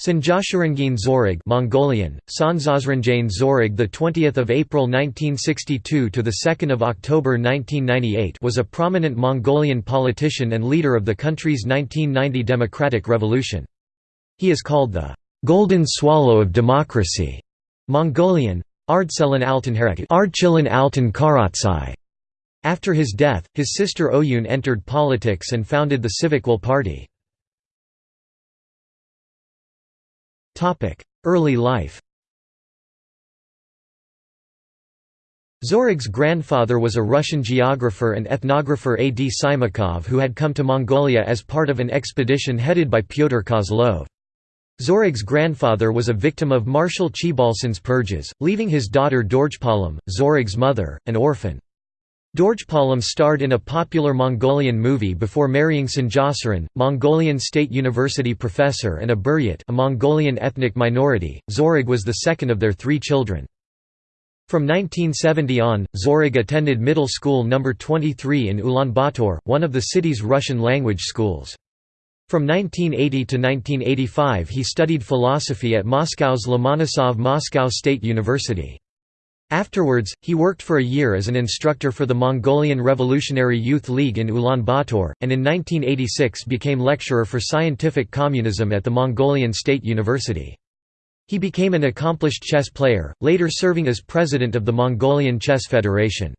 Sanjasharangin Zorig Mongolian Sanzasranjane Zorig the 20th of April 1962 to the 2nd of October 1998 was a prominent Mongolian politician and leader of the country's 1990 democratic revolution. He is called the golden swallow of democracy Mongolian Ardselan Altan Karatsai after his death, his sister Oyun entered politics and founded the Civic Will Party. Early life Zorig's grandfather was a Russian geographer and ethnographer A. D. Simakov who had come to Mongolia as part of an expedition headed by Pyotr Kozlov. Zorig's grandfather was a victim of Marshal Choibalsan's purges, leaving his daughter Dorjpalam, Zorig's mother, an orphan. Dorjpalam starred in a popular Mongolian movie before marrying Sanjasaran, Mongolian State University professor and a Buryat a Mongolian ethnic minority. Zorig was the second of their three children. From 1970 on, Zorig attended middle school No. 23 in Ulaanbaatar, one of the city's Russian-language schools. From 1980 to 1985 he studied philosophy at Moscow's Lomonosov Moscow State University. Afterwards, he worked for a year as an instructor for the Mongolian Revolutionary Youth League in Ulaanbaatar, and in 1986 became lecturer for scientific communism at the Mongolian State University. He became an accomplished chess player, later serving as president of the Mongolian Chess Federation.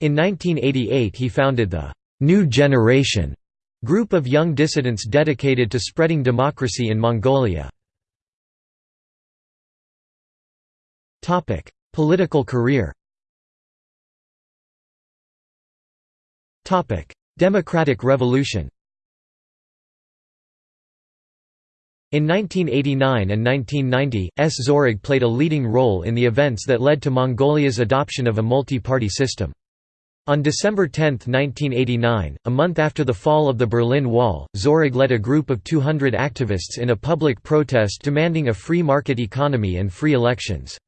In 1988 he founded the «New Generation» group of young dissidents dedicated to spreading democracy in Mongolia. Political career Democratic Revolution In 1989 and 1990, S. Zorig played a leading role in the events that led to Mongolia's adoption of a multi-party system. On December 10, 1989, a month after the fall of the Berlin Wall, Zorig led a group of 200 activists in a public protest demanding a free market economy and free elections.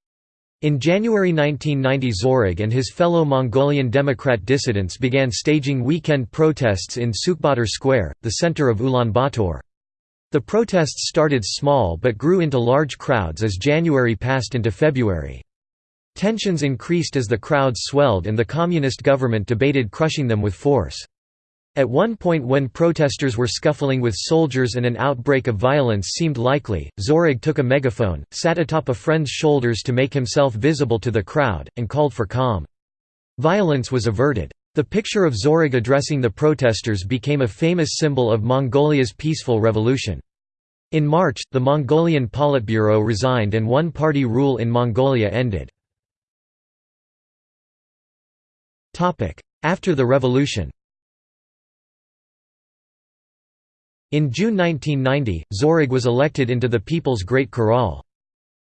In January 1990 Zorig and his fellow Mongolian Democrat dissidents began staging weekend protests in Sukhbaatar Square, the center of Ulaanbaatar. The protests started small but grew into large crowds as January passed into February. Tensions increased as the crowds swelled and the communist government debated crushing them with force. At one point when protesters were scuffling with soldiers and an outbreak of violence seemed likely, Zorig took a megaphone, sat atop a friend's shoulders to make himself visible to the crowd, and called for calm. Violence was averted. The picture of Zorig addressing the protesters became a famous symbol of Mongolia's peaceful revolution. In March, the Mongolian Politburo resigned and one-party rule in Mongolia ended. After the revolution In June 1990, Zorig was elected into the People's Great Khural.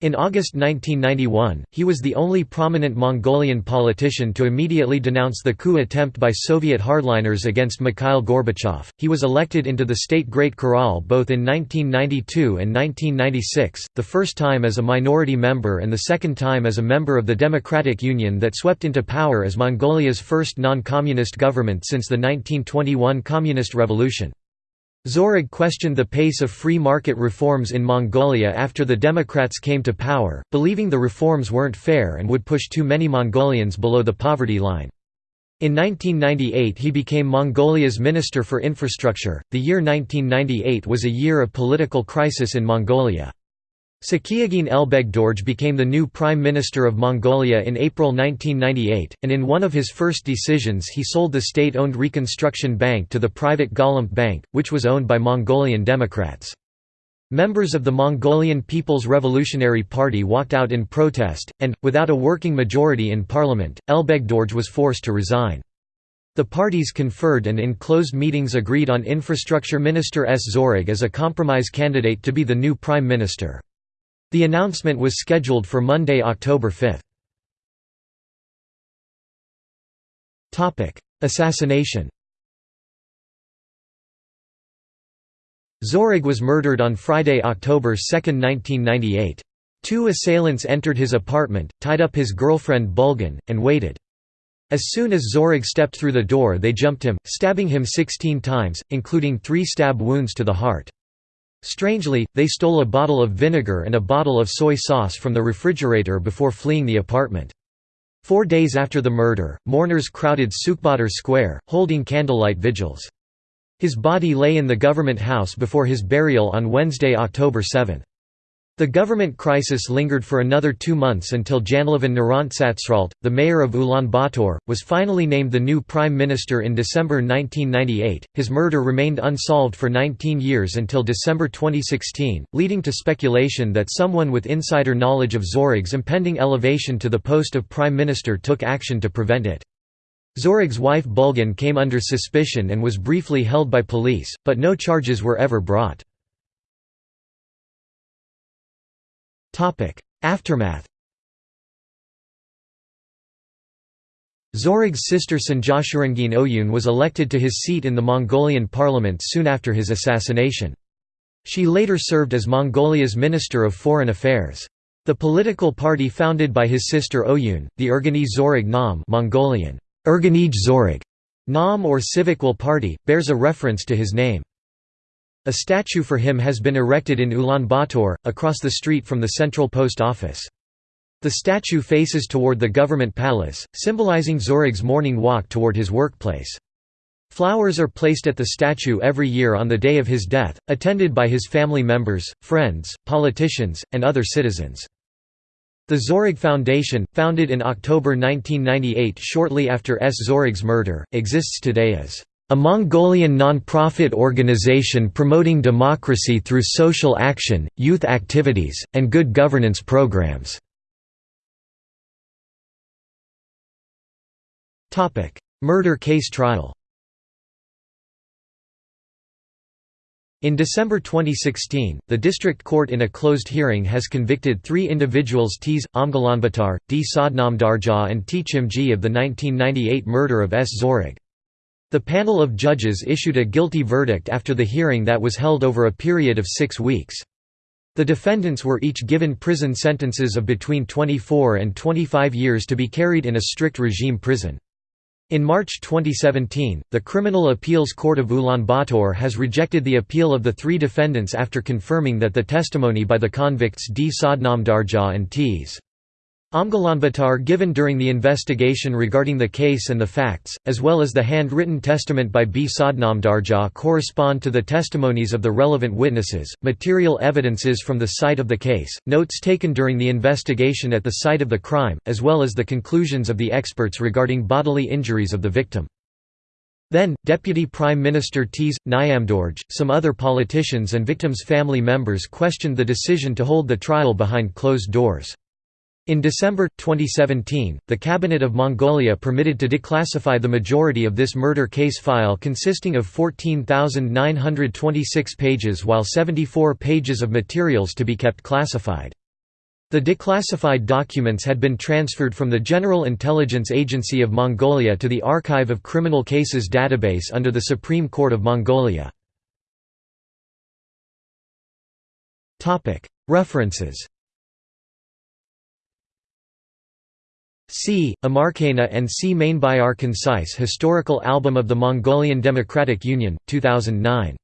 In August 1991, he was the only prominent Mongolian politician to immediately denounce the coup attempt by Soviet hardliners against Mikhail Gorbachev. He was elected into the state Great Khural both in 1992 and 1996, the first time as a minority member and the second time as a member of the Democratic Union that swept into power as Mongolia's first non-communist government since the 1921 Communist Revolution. Zorig questioned the pace of free market reforms in Mongolia after the Democrats came to power, believing the reforms weren't fair and would push too many Mongolians below the poverty line. In 1998 he became Mongolia's Minister for Infrastructure. The year 1998 was a year of political crisis in Mongolia. Tsakhiagiin Elbegdorj became the new Prime Minister of Mongolia in April 1998, and in one of his first decisions he sold the state-owned Reconstruction Bank to the private Golomt Bank, which was owned by Mongolian Democrats. Members of the Mongolian People's Revolutionary Party walked out in protest, and, without a working majority in parliament, Elbegdorj was forced to resign. The parties conferred and in closed meetings agreed on Infrastructure Minister S. Zorig as a compromise candidate to be the new Prime Minister. The announcement was scheduled for Monday, October 5. Assassination Zorig was murdered on Friday, October 2, 1998. Two assailants entered his apartment, tied up his girlfriend Bulgan, and waited. As soon as Zorig stepped through the door they jumped him, stabbing him 16 times, including three stab wounds to the heart. Strangely, they stole a bottle of vinegar and a bottle of soy sauce from the refrigerator before fleeing the apartment. Four days after the murder, mourners crowded Sukhbaatar Square, holding candlelight vigils. His body lay in the government house before his burial on Wednesday, October 7. The government crisis lingered for another two months until Janlavan Narantsatsralt, the mayor of Ulaanbaatar, was finally named the new prime minister in December 1998. His murder remained unsolved for 19 years until December 2016, leading to speculation that someone with insider knowledge of Zorig's impending elevation to the post of prime minister took action to prevent it. Zorig's wife Bulgan came under suspicion and was briefly held by police, but no charges were ever brought. Aftermath Zorig's sister Sanjashurangin Oyun was elected to his seat in the Mongolian parliament soon after his assassination. She later served as Mongolia's Minister of Foreign Affairs. The political party founded by his sister Oyun, the Ergani Zorig Nam Mongolian, Erganij Zorig Nam or Civic Will Party, bears a reference to his name. A statue for him has been erected in Ulaanbaatar, across the street from the central post office. The statue faces toward the government palace, symbolizing Zorig's morning walk toward his workplace. Flowers are placed at the statue every year on the day of his death, attended by his family members, friends, politicians, and other citizens. The Zorig Foundation, founded in October 1998 shortly after S. Zorig's murder, exists today as a Mongolian non-profit organization promoting democracy through social action, youth activities, and good governance programs. Murder case trial In December 2016, the district court in a closed hearing has convicted three individuals Ts. Amgalanbatar, D. Sadnamdarja and Tchimji of the 1998 murder of S. Zorig. The panel of judges issued a guilty verdict after the hearing that was held over a period of six weeks. The defendants were each given prison sentences of between 24 and 25 years to be carried in a strict regime prison. In March 2017, the Criminal Appeals Court of Ulaanbaatar has rejected the appeal of the three defendants after confirming that the testimony by the convicts D. Sadnamdarja and Ts. Amgalanbatar given during the investigation regarding the case and the facts, as well as the handwritten testament by B. Sadnamdarja correspond to the testimonies of the relevant witnesses, material evidences from the site of the case, notes taken during the investigation at the site of the crime, as well as the conclusions of the experts regarding bodily injuries of the victim. Then, Deputy Prime Minister Ts. Nyamdorj, some other politicians and victims' family members questioned the decision to hold the trial behind closed doors. In December, 2017, the Cabinet of Mongolia permitted to declassify the majority of this murder case file consisting of 14,926 pages while 74 pages of materials to be kept classified. The declassified documents had been transferred from the General Intelligence Agency of Mongolia to the Archive of Criminal Cases database under the Supreme Court of Mongolia. References C. Amarkana and C. Mainbayar Concise Historical Album of the Mongolian Democratic Union, 2009.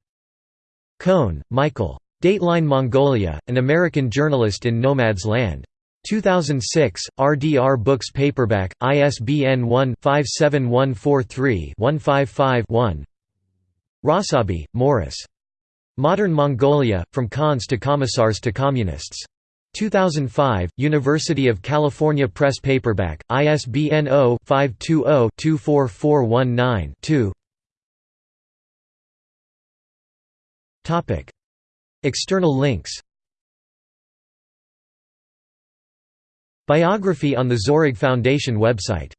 Kohn, Michael. Dateline Mongolia, An American Journalist in Nomad's Land. 2006, RDR Books Paperback, ISBN 1-57143-155-1 Rossabi, Morris. Modern Mongolia, From Khans to Commissars to Communists. 2005, University of California Press Paperback, ISBN 0-520-24419-2 External links. Biography on the Zorig Foundation website